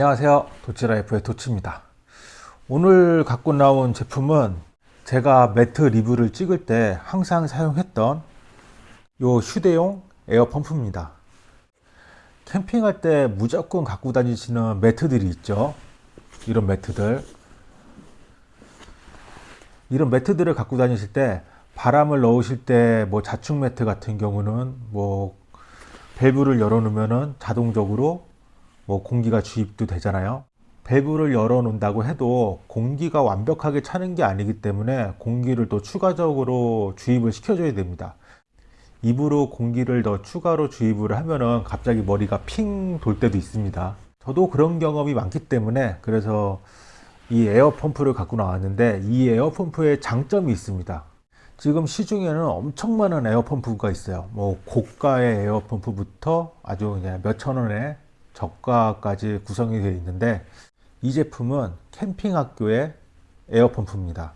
안녕하세요. 도치라이프의 도치입니다. 오늘 갖고 나온 제품은 제가 매트 리뷰를 찍을 때 항상 사용했던 요 휴대용 에어펌프입니다. 캠핑할 때 무조건 갖고 다니시는 매트들이 있죠. 이런 매트들. 이런 매트들을 갖고 다니실 때 바람을 넣으실 때 뭐 자충 매트 같은 경우는 뭐 밸브를 열어 놓으면은 자동적으로 뭐 공기가 주입도 되잖아요. 밸브를 열어 놓는다고 해도 공기가 완벽하게 차는 게 아니기 때문에 공기를 또 추가적으로 주입을 시켜 줘야 됩니다. 입으로 공기를 더 추가로 주입을 하면은 갑자기 머리가 핑 돌 때도 있습니다. 저도 그런 경험이 많기 때문에 그래서 이 에어펌프를 갖고 나왔는데 이 에어펌프의 장점이 있습니다. 지금 시중에는 엄청 많은 에어펌프가 있어요. 뭐 고가의 에어펌프부터 아주 그냥 몇천 원에 저가까지 구성이 되어 있는데 이 제품은 캠핑학교의 에어펌프입니다.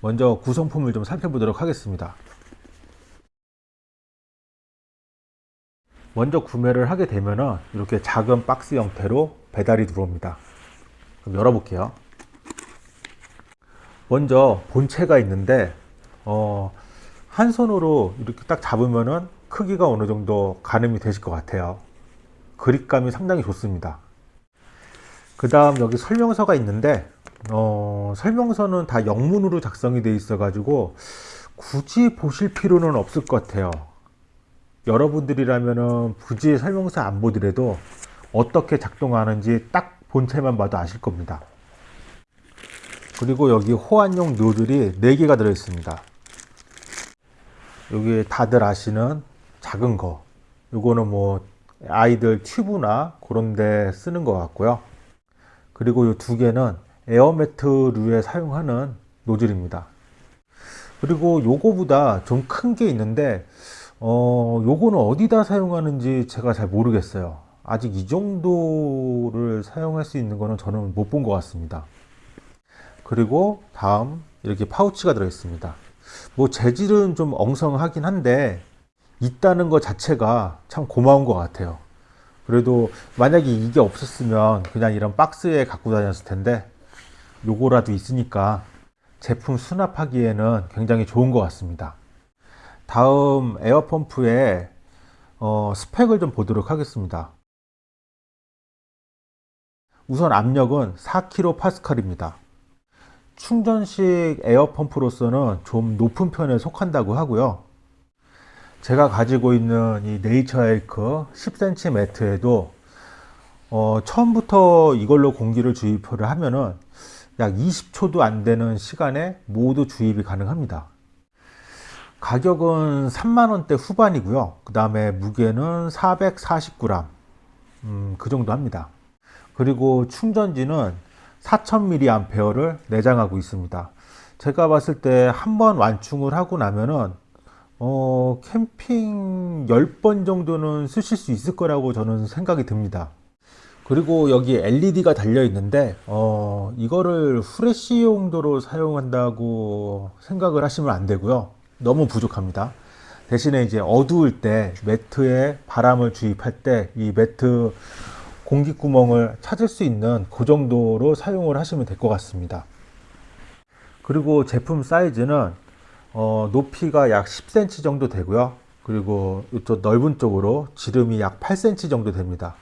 먼저 구성품을 좀 살펴보도록 하겠습니다. 먼저 구매를 하게 되면 이렇게 작은 박스 형태로 배달이 들어옵니다. 그럼 열어볼게요. 먼저 본체가 있는데 어, 한 손으로 이렇게 딱 잡으면은 크기가 어느 정도 가늠이 되실 것 같아요 그립감이 상당히 좋습니다. 그 다음 여기 설명서가 있는데 어, 설명서는 다 영문으로 작성이 되어 있어 가지고 굳이 보실 필요는 없을 것 같아요. 여러분들이라면 굳이 설명서 안 보더라도 어떻게 작동하는지 딱 본체만 봐도 아실 겁니다. 그리고 여기 호환용 노즐이 4개가 들어 있습니다. 여기 다들 아시는 작은 거. 요거는 뭐 아이들 튜브나 그런 데 쓰는 것 같고요. 그리고 이 두 개는 에어매트류에 사용하는 노즐입니다. 그리고 요거보다 좀 큰 게 있는데 어 요거는 어디다 사용하는지 제가 잘 모르겠어요. 아직 이 정도를 사용할 수 있는 거는 저는 못 본 것 같습니다. 그리고 다음 이렇게 파우치가 들어 있습니다. 뭐 재질은 좀 엉성하긴 한데 있다는 것 자체가 참 고마운 것 같아요. 그래도 만약에 이게 없었으면 그냥 이런 박스에 갖고 다녔을 텐데 요거라도 있으니까 제품 수납하기에는 굉장히 좋은 것 같습니다. 다음 에어펌프의 어, 스펙을 좀 보도록 하겠습니다. 우선 압력은 4kPa입니다. 충전식 에어펌프로서는 좀 높은 편에 속한다고 하고요 제가 가지고 있는 이 네이처 에이크 10cm 매트에도 어, 처음부터 이걸로 공기를 주입을 하면은 약 20초도 안 되는 시간에 모두 주입이 가능합니다. 가격은 3만원대 후반이고요. 그 다음에 무게는 440g 음, 그 정도 합니다. 그리고 충전지는 4000mAh를 내장하고 있습니다. 제가 봤을 때 한 번 완충을 하고 나면은 어, 캠핑 10번 정도는 쓰실 수 있을 거라고 저는 생각이 듭니다. 그리고 여기 LED가 달려 있는데 어, 이거를 후레쉬 용도로 사용한다고 생각을 하시면 안 되고요. 너무 부족합니다. 대신에 이제 어두울 때 매트에 바람을 주입할 때 이 매트 공기구멍을 찾을 수 있는 그 정도로 사용을 하시면 될 것 같습니다. 그리고 제품 사이즈는 어, 높이가 약 10cm 정도 되고요. 그리고 이쪽 넓은 쪽으로 지름이 약 8cm 정도 됩니다.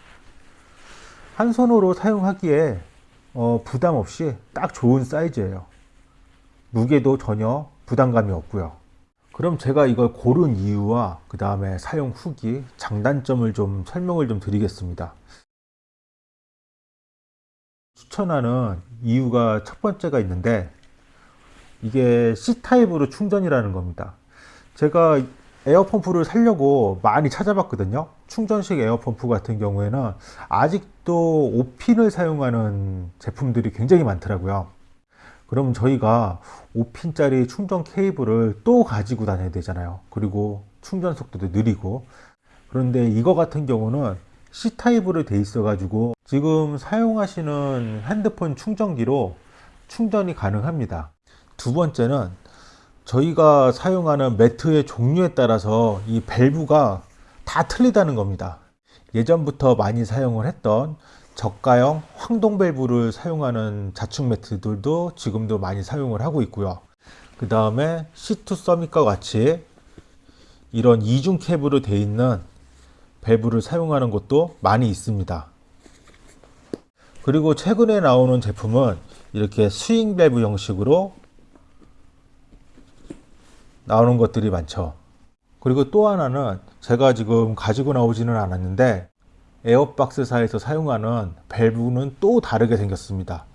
한 손으로 사용하기에 어, 부담 없이 딱 좋은 사이즈예요. 무게도 전혀 부담감이 없고요. 그럼 제가 이걸 고른 이유와 그 다음에 사용 후기 장단점을 좀 설명을 좀 드리겠습니다. 추천하는 이유가 첫 번째가 있는데 이게 C타입으로 충전이라는 겁니다. 제가 에어펌프를 살려고 많이 찾아봤거든요. 충전식 에어펌프 같은 경우에는 아직도 5핀을 사용하는 제품들이 굉장히 많더라고요. 그럼 저희가 5핀짜리 충전 케이블을 또 가지고 다녀야 되잖아요. 그리고 충전 속도도 느리고. 그런데 이거 같은 경우는 C타입으로 돼 있어 가지고 지금 사용하시는 핸드폰 충전기로 충전이 가능합니다 두 번째는 저희가 사용하는 매트의 종류에 따라서 이 밸브가 다 틀리다는 겁니다 예전부터 많이 사용을 했던 저가형 황동 밸브를 사용하는 자축 매트들도 지금도 많이 사용을 하고 있고요. 그 다음에 C2 서밋과 같이 이런 이중 캡으로 되어 있는 밸브를 사용하는 곳도 많이 있습니다. 그리고 최근에 나오는 제품은 이렇게 스윙 밸브 형식으로 나오는 것들이 많죠. 그리고 또 하나는 제가 지금 가지고 나오지는 않았는데 에어박스사에서 사용하는 밸브는 또 다르게 생겼습니다.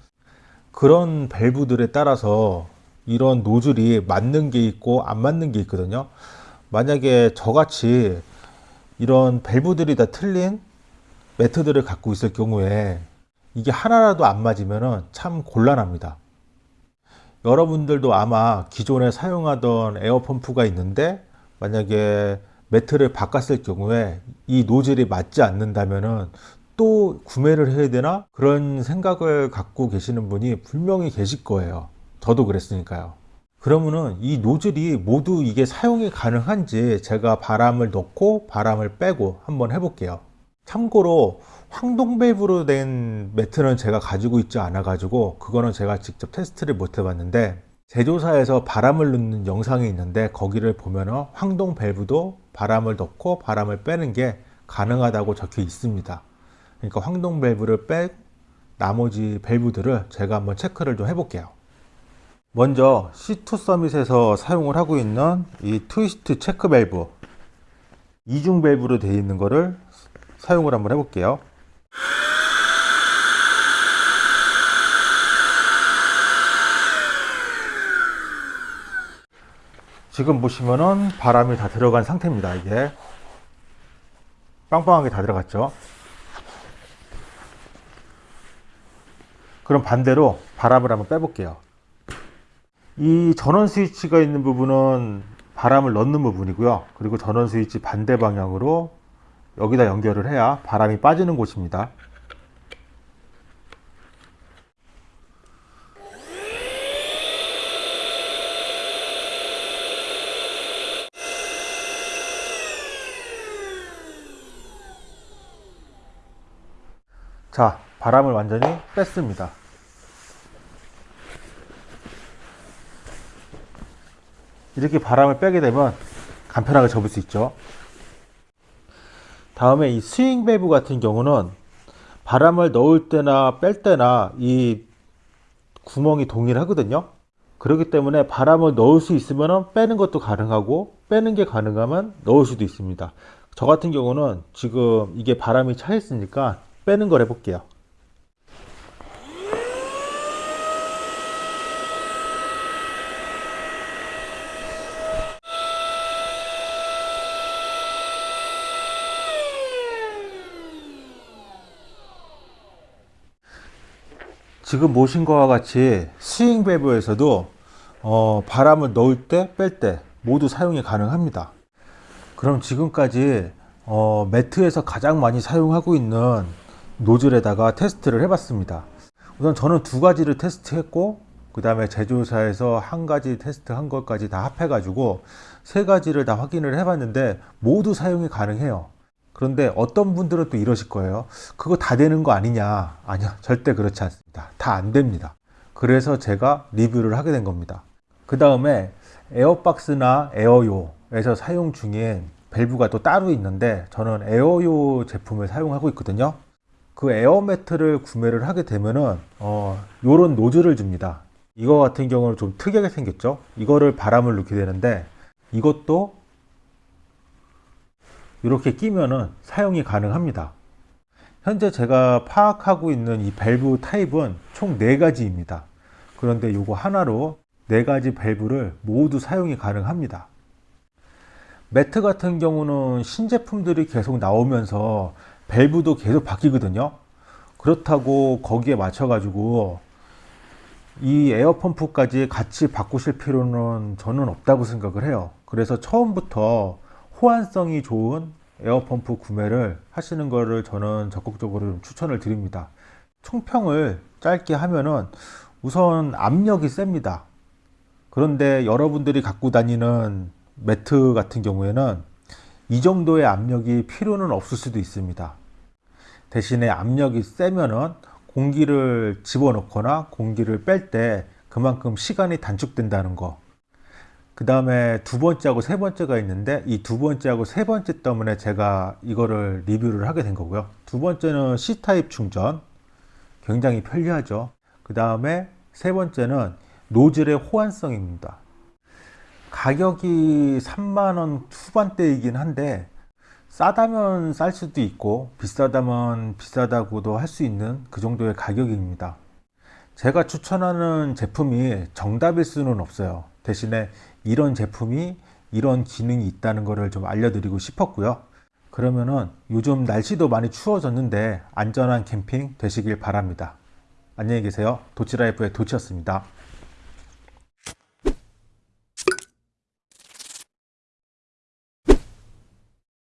그런 밸브들에 따라서 이런 노즐이 맞는 게 있고 안 맞는 게 있거든요. 만약에 저같이 이런 밸브들이 다 틀린 매트들을 갖고 있을 경우에 이게 하나라도 안 맞으면 참 곤란합니다. 여러분들도 아마 기존에 사용하던 에어펌프가 있는데 만약에 매트를 바꿨을 경우에 이 노즐이 맞지 않는다면 또 구매를 해야 되나 그런 생각을 갖고 계시는 분이 분명히 계실 거예요. 저도 그랬으니까요. 그러면은 이 노즐이 모두 이게 사용이 가능한지 제가 바람을 넣고 바람을 빼고 한번 해볼게요. 참고로 황동 밸브로 된 매트는 제가 가지고 있지 않아 가지고 그거는 제가 직접 테스트를 못 해봤는데 제조사에서 바람을 넣는 영상이 있는데 거기를 보면 황동 밸브도 바람을 넣고 바람을 빼는 게 가능하다고 적혀 있습니다. 그러니까 황동 밸브를 빼 나머지 밸브들을 제가 한번 체크를 좀 해볼게요. 먼저 C2 서밋에서 사용을 하고 있는 이 트위스트 체크 밸브 이중 밸브로 되어 있는 거를 사용을 한번 해볼게요. 지금 보시면은 바람이 다 들어간 상태입니다. 이게 빵빵하게 다 들어갔죠. 그럼 반대로 바람을 한번 빼볼게요. 이 전원 스위치가 있는 부분은 바람을 넣는 부분이고요. 그리고 전원 스위치 반대 방향으로 여기다 연결을 해야 바람이 빠지는 곳입니다. 자, 바람을 완전히 뺐습니다. 이렇게 바람을 빼게 되면 간편하게 접을 수 있죠. 다음에 이 스윙 밸브 같은 경우는 바람을 넣을 때나 뺄 때나 이 구멍이 동일하거든요. 그렇기 때문에 바람을 넣을 수 있으면 빼는 것도 가능하고 빼는 게 가능하면 넣을 수도 있습니다. 저 같은 경우는 지금 이게 바람이 차 있으니까 빼는 걸 해볼게요. 지금 보신 것과 같이 스윙 밸브에서도 어, 바람을 넣을 때 뺄 때 모두 사용이 가능합니다. 그럼 지금까지 어, 매트에서 가장 많이 사용하고 있는 노즐에다가 테스트를 해봤습니다. 우선 저는 두 가지를 테스트했고 그 다음에 제조사에서 한 가지 테스트 한 것까지 다 합해가지고 세 가지를 다 확인을 해봤는데 모두 사용이 가능해요. 그런데 어떤 분들은 또 이러실 거예요. 그거 다 되는 거 아니냐. 아니요. 절대 그렇지 않습니다. 다 안 됩니다. 그래서 제가 리뷰를 하게 된 겁니다. 그 다음에 에어박스나 에어요에서 사용 중인 밸브가 또 따로 있는데 저는 에어요 제품을 사용하고 있거든요. 그 에어매트를 구매를 하게 되면은 어, 요런 노즐을 줍니다. 이거 같은 경우는 좀 특이하게 생겼죠. 이거를 바람을 넣게 되는데 이것도 이렇게 끼면은 사용이 가능합니다. 현재 제가 파악하고 있는 이 밸브 타입은 총 4가지입니다. 그런데 이거 하나로 4가지 밸브를 모두 사용이 가능합니다. 매트 같은 경우는 신제품들이 계속 나오면서 밸브도 계속 바뀌거든요. 그렇다고 거기에 맞춰 가지고 이 에어펌프까지 같이 바꾸실 필요는 저는 없다고 생각을 해요. 그래서 처음부터 호환성이 좋은 에어펌프 구매를 하시는 것을 저는 적극적으로 추천을 드립니다. 총평을 짧게 하면은 우선 압력이 셉니다. 그런데 여러분들이 갖고 다니는 매트 같은 경우에는 이 정도의 압력이 필요는 없을 수도 있습니다. 대신에 압력이 세면은 공기를 집어넣거나 공기를 뺄 때 그만큼 시간이 단축된다는 거. 그 다음에 두 번째하고 세 번째가 있는데 이 두 번째하고 세 번째 때문에 제가 이거를 리뷰를 하게 된 거고요. 두 번째는 C타입 충전. 굉장히 편리하죠. 그 다음에 세 번째는 노즐의 호환성입니다. 가격이 3만원 후반대이긴 한데 싸다면 쌀 수도 있고 비싸다면 비싸다고도 할 수 있는 그 정도의 가격입니다. 제가 추천하는 제품이 정답일 수는 없어요. 대신에 이런 제품이 이런 기능이 있다는 것을 좀 알려드리고 싶었고요. 그러면은 요즘 날씨도 많이 추워졌는데 안전한 캠핑 되시길 바랍니다. 안녕히 계세요. 도치라이프의 도치였습니다.